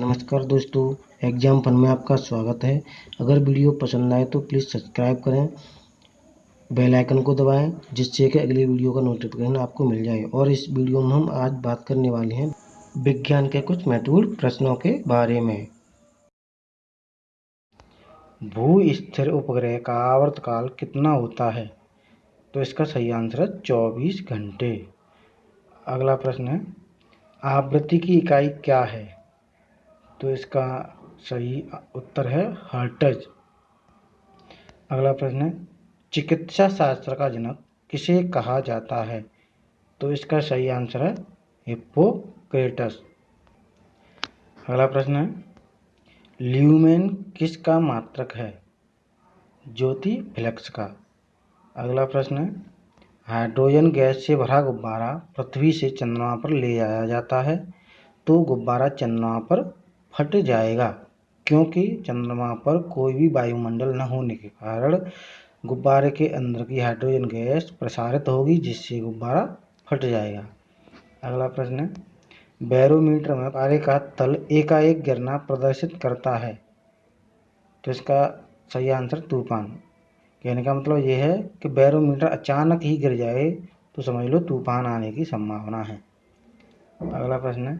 नमस्कार दोस्तों, exam fun में आपका स्वागत है। अगर वीडियो पसंद आए तो प्लीज़ सब्सक्राइब करें, बेल आइकन को दबाएँ, जिससे कि अगली वीडियो का नोटिफिकेशन आपको मिल जाए। और इस वीडियो में हम आज बात करने वाले हैं विज्ञान के कुछ महत्वपूर्ण प्रश्नों के बारे में। भू स्थिर उपग्रह का आवर्तकाल कितना होता है? तो इसका सही आंसर है चौबीस घंटे। अगला प्रश्न है, आवृत्ति की इकाई क्या है? तो इसका सही उत्तर है हर्टज। अगला प्रश्न है, चिकित्सा शास्त्र का जनक किसे कहा जाता है? तो इसका सही आंसर है हिप्पोक्रेटस। अगला प्रश्न है, ल्यूमेन किसका मात्रक है? ज्योति फ्लेक्स का। अगला प्रश्न है, हाइड्रोजन गैस से भरा गुब्बारा पृथ्वी से चंद्रमा पर ले जाया जाता है तो गुब्बारा चंद्रमा पर फट जाएगा, क्योंकि चंद्रमा पर कोई भी वायुमंडल न होने के कारण गुब्बारे के अंदर की हाइड्रोजन गैस प्रसारित होगी, जिससे गुब्बारा फट जाएगा। अगला प्रश्न बैरोमीटर में पारे का तल एकाएक गिरना प्रदर्शित करता है? तो इसका सही आंसर तूफ़ान। कहने का मतलब यह है कि बैरोमीटर अचानक ही गिर जाए तो समझ लो तूफ़ान आने की संभावना है। अगला प्रश्न है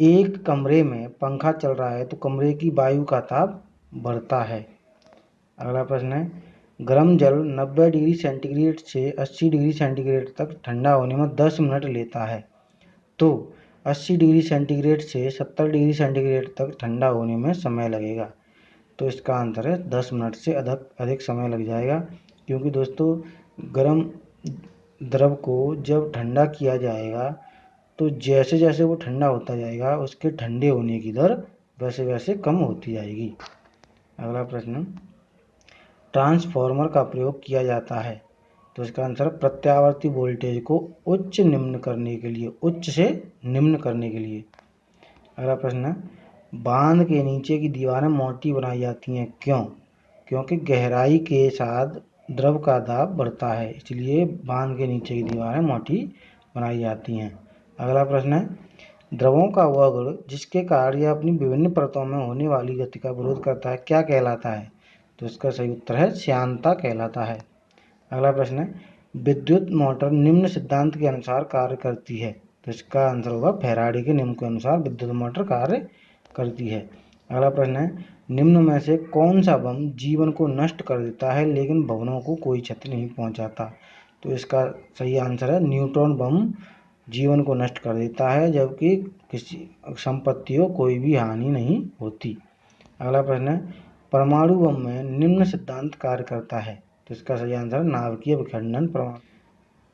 एक कमरे में पंखा चल रहा है तो कमरे की वायु का ताप बढ़ता है। अगला प्रश्न है, गर्म जल 90 डिग्री सेंटीग्रेड से 80 डिग्री सेंटीग्रेड तक ठंडा होने में 10 मिनट लेता है। तो 80 डिग्री सेंटीग्रेड से 70 डिग्री सेंटीग्रेड तक ठंडा होने में समय लगेगा। तो इसका आंसर है 10 मिनट से अधिक अधिक समय लग जाएगा। क्योंकि दोस्तों, गर्म द्रव को जब ठंडा किया जाएगा तो जैसे जैसे वो ठंडा होता जाएगा, उसके ठंडे होने की दर वैसे वैसे कम होती जाएगी। अगला प्रश्न। ट्रांसफॉर्मर का प्रयोग किया जाता है। तो इसका आंसर, प्रत्यावर्ती वोल्टेज को उच्च निम्न करने के लिए, उच्च से निम्न करने के लिए। अगला प्रश्न। बाँध के नीचे की दीवारें मोटी बनाई जाती हैं, क्यों? क्योंकि गहराई के साथ द्रव का दाब बढ़ता है, इसलिए बाँध के नीचे की दीवारें मोटी बनाई जाती हैं। अगला प्रश्न है। द्रवों का वह गुण जिसके कारण यह अपनी विभिन्न परतों में होने वाली गति का विरोध करता है, क्या कहलाता है? तो इसका सही उत्तर है, श्यांता कहलाता है। अगला प्रश्न है, विद्युत मोटर निम्न सिद्धांत के अनुसार कार्य करती है? तो इसका आंसर होगा, फेराडी के नियम के अनुसार विद्युत मोटर कार्य करती है। अगला प्रश्न है, निम्न में से कौन सा बम जीवन को नष्ट कर देता है, लेकिन भवनों को कोई क्षति नहीं पहुंचाता? तो इसका सही आंसर है, न्यूट्रॉन बम जीवन को नष्ट कर देता है, जबकि किसी संपत्तियों कोई भी हानि नहीं होती। अगला प्रश्न है, परमाणु बम में निम्न सिद्धांत कार्य करता है तो इसका सही आंसर नाभिकीय विखंडन प्रमाण।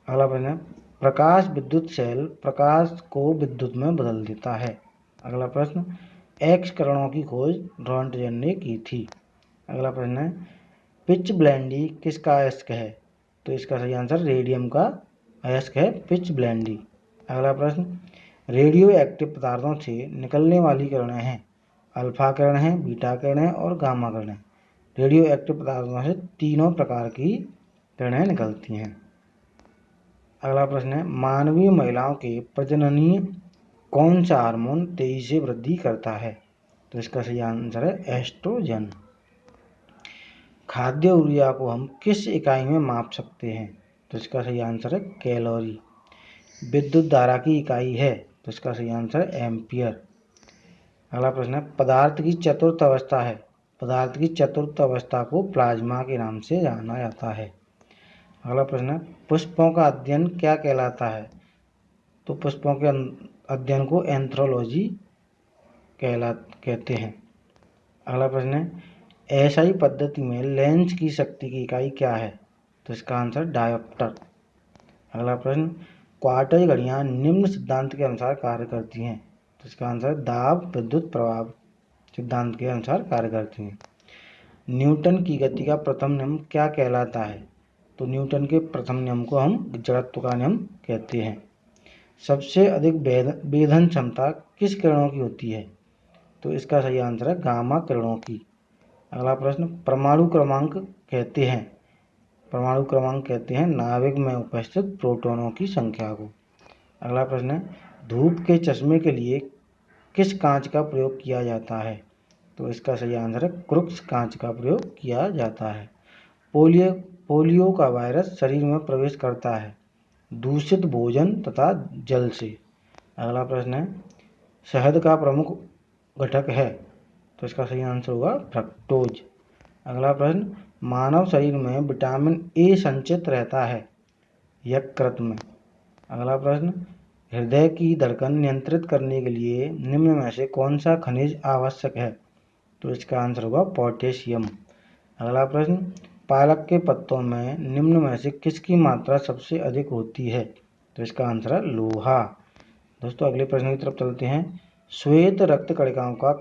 अगला प्रश्न है, प्रकाश विद्युत सेल प्रकाश को विद्युत में बदल देता है। अगला प्रश्न एक्स करणों की खोज ड्रॉन्टजन ने की थी। अगला प्रश्न है, पिच ब्लैंडी किसका अयस्क है? तो इसका सही आंसर रेडियम का अयस्क है पिच ब्लैंडी। अगला प्रश्न रेडियो एक्टिव पदार्थों से निकलने वाली किरणें हैं। अल्फ़ा किरण है बीटा किरण है और गामा किरण है। रेडियो एक्टिव पदार्थों से तीनों प्रकार की किरणें निकलती हैं। अगला प्रश्न है, मानवीय महिलाओं के प्रजननीय कौन सा हार्मोन तेज़ी से वृद्धि करता है? तो इसका सही आंसर है एस्ट्रोजन खाद्य ऊर्जा को हम किस इकाई में माप सकते हैं? तो इसका सही आंसर है कैलोरी विद्युत धारा की इकाई है तो इसका सही आंसर एम्पियर अगला प्रश्न है, पदार्थ की चतुर्थ अवस्था है, पदार्थ की चतुर्थ अवस्था को प्लाज्मा के नाम से जाना जाता है। अगला प्रश्न है, पुष्पों का अध्ययन क्या कहलाता है? तो पुष्पों के अध्ययन को एंथ्रोलॉजी कहला, कहते हैं। अगला प्रश्न है, ऐसा ही पद्धति में लेंस की शक्ति की इकाई क्या है? तो इसका आंसर डायोप्टर अगला प्रश्न क्वार्टर घड़ियाँ निम्न सिद्धांत के अनुसार कार्य करती हैं तो इसका आंसर दाब विद्युत प्रभाव सिद्धांत के अनुसार कार्य करती हैं। न्यूटन की गति का प्रथम नियम क्या कहलाता है? तो न्यूटन के प्रथम नियम को हम जड़त्व का नियम कहते हैं। सबसे अधिक वेधन क्षमता किस किरणों की होती है? तो इसका सही आंसर है गामा किरणों की। अगला प्रश्न, परमाणु क्रमांक कहते हैं। परमाणु क्रमांक कहते हैं, नाभिक में उपस्थित प्रोटॉनों की संख्या को। अगला प्रश्न है, धूप के चश्मे के लिए किस कांच का प्रयोग किया जाता है? तो इसका सही आंसर है, क्रुक्स कांच का प्रयोग किया जाता है। पोलियो पोलियो का वायरस शरीर में प्रवेश करता है, दूषित भोजन तथा जल से। अगला प्रश्न है, शहद का प्रमुख घटक है तो इसका सही आंसर होगा फ्रक्टोज अगला प्रश्न मानव शरीर में विटामिन ए संचित रहता है, यकृत में। अगला प्रश्न, हृदय की धड़कन नियंत्रित करने के लिए निम्न में से कौन सा खनिज आवश्यक है? तो इसका आंसर होगा पोटेशियम। अगला प्रश्न, पालक के पत्तों में निम्न में से किसकी मात्रा सबसे अधिक होती है? तो इसका आंसर है लोहा। दोस्तों, अगले प्रश्न की तरफ़ चलते हैं। श्वेत रक्त कणिकाओं का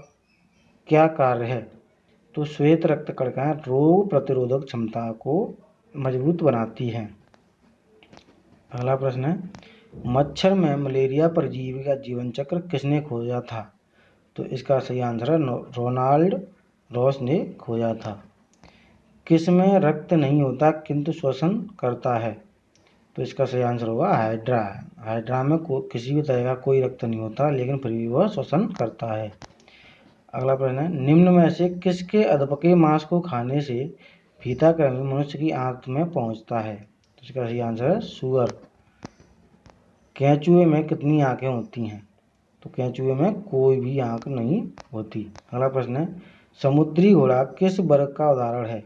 क्या कार्य है? तो श्वेत रक्त कणिकाएँ रोग प्रतिरोधक क्षमता को मज़बूत बनाती हैं। अगला प्रश्न है, मच्छर में मलेरिया परजीवी का जीवन चक्र किसने खोजा था? तो इसका सही आंसर है रोनाल्ड रॉस ने खोजा था। किसमें रक्त नहीं होता, किंतु श्वसन करता है? तो इसका सही आंसर होगा हाइड्रा। हाइड्रा में किसी भी तरह का कोई रक्त नहीं होता, लेकिन फिर भी वह श्वसन करता है। अगला प्रश्न है, निम्न में से किसके अधपके मांस को खाने से फीता कर्मी मनुष्य की आंत में पहुँचता है? तो इसका सही आंसर है सुअर। कैचुए में कितनी आँखें होती हैं? तो कैचुए में कोई भी आँख नहीं होती। अगला प्रश्न है, समुद्री घोड़ा किस वर्ग का उदाहरण है?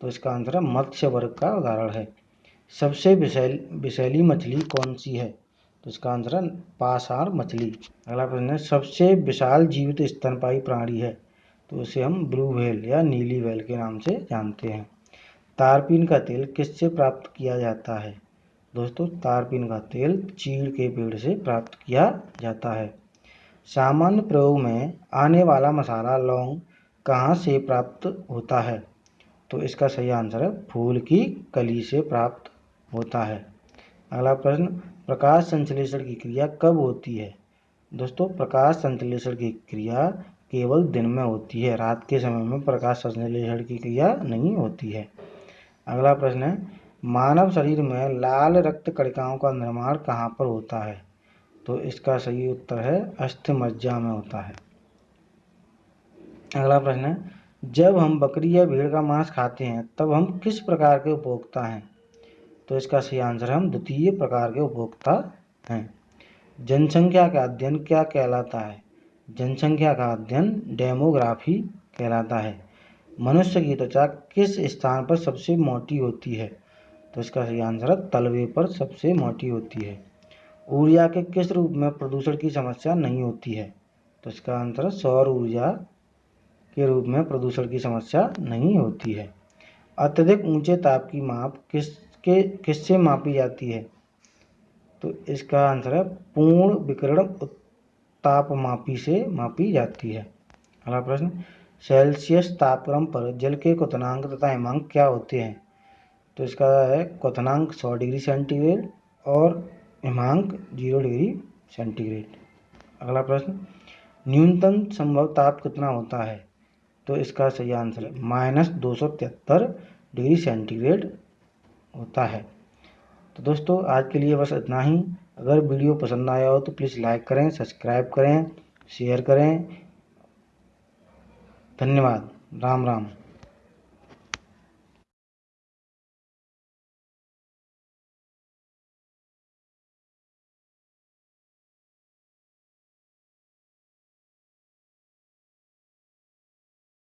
तो इसका आंसर है, मत्स्य वर्ग का उदाहरण है। सबसे विशैली मछली कौन सी है? तो इसका आंसर है पासार मछली। अगला प्रश्न है, सबसे विशाल जीवित स्तनपाई प्राणी है। तो उसे हम ब्लू व्हेल या नीली व्हेल के नाम से जानते हैं। तारपीन का तेल किससे प्राप्त किया जाता है? दोस्तों, तारपीन का तेल चीड़ के पेड़ से प्राप्त किया जाता है। सामान्य प्रयोग में आने वाला मसाला लौंग कहाँ से प्राप्त होता है? तो इसका सही आंसर है, फूल की कली से प्राप्त होता है। अगला प्रश्न प्रकाश संश्लेषण की क्रिया कब होती है? दोस्तों, प्रकाश संश्लेषण की क्रिया केवल दिन में होती है, रात के समय में प्रकाश संश्लेषण की क्रिया नहीं होती है। अगला प्रश्न है, मानव शरीर में लाल रक्त कणिकाओं का निर्माण कहाँ पर होता है? तो इसका सही उत्तर है अस्थिमज्जा में होता है। अगला प्रश्न है, जब हम बकरी या भेड़ का मांस खाते हैं, तब हम किस प्रकार के उपभोक्ता हैं? तो इसका सही आंसर हम द्वितीय प्रकार के उपभोक्ता हैं। जनसंख्या का अध्ययन क्या कहलाता है? जनसंख्या का अध्ययन डेमोग्राफी कहलाता है। मनुष्य की त्वचा किस स्थान पर सबसे मोटी होती है? तो इसका सही आंसर है तलवे पर सबसे मोटी होती है। ऊर्जा के किस रूप में प्रदूषण की समस्या नहीं होती है? तो इसका आंसर सौर ऊर्जा के रूप में प्रदूषण की समस्या नहीं होती है। अत्यधिक ऊँचे ताप की माप किसके किससे मापी जाती है? तो इसका आंसर है पूर्ण विकिरण तापमापी से मापी जाती है। अगला प्रश्न, सेल्सियस तापक्रम पर जल के क्वनांक तथा हिमांक क्या होते हैं? तो इसका है क्वनांक सौ डिग्री सेंटीग्रेड और हिमांक ज़ीरो डिग्री सेंटीग्रेड। अगला प्रश्न, न्यूनतम संभव ताप कितना होता है? तो इसका सही आंसर है माइनस दो सौ तिहत्तर डिग्री सेंटीग्रेड होता है। तो दोस्तों, आज के लिए बस इतना ही। अगर वीडियो पसंद आया हो तो प्लीज़ लाइक करें सब्सक्राइब करें शेयर करें। धन्यवाद। राम राम।